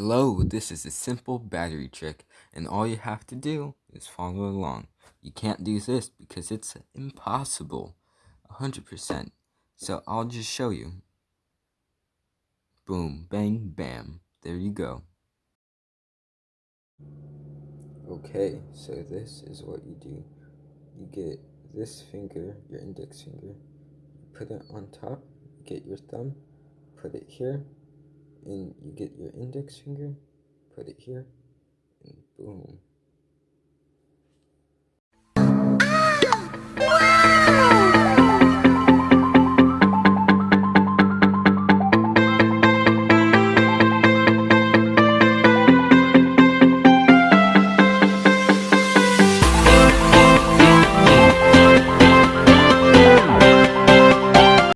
Hello, this is a simple battery trick, and all you have to do is follow along. You can't do this because it's impossible, 100%. So I'll just show you. Boom, bang, bam. There you go. Okay, so this is what you do. You get this finger, your index finger, put it on top, get your thumb, put it here, and you get your index finger, put it here, and boom.